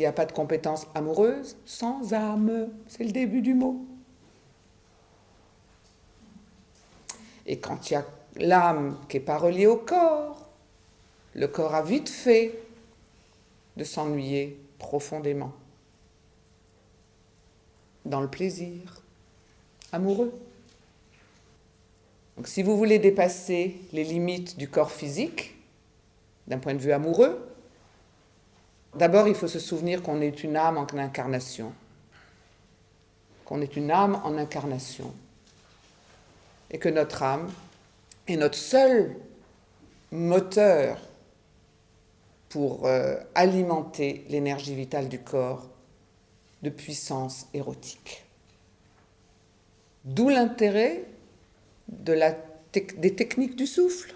Il n'y a pas de compétence amoureuse sans âme. C'est le début du mot. Et quand il y a l'âme qui n'est pas reliée au corps, le corps a vite fait de s'ennuyer profondément dans le plaisir amoureux. Donc si vous voulez dépasser les limites du corps physique, d'un point de vue amoureux, d'abord il faut se souvenir qu'on est une âme en incarnation, qu'on est une âme en incarnation, et que notre âme est notre seul moteur pour euh, alimenter l'énergie vitale du corps de puissance érotique. D'où l'intérêt de des techniques du souffle.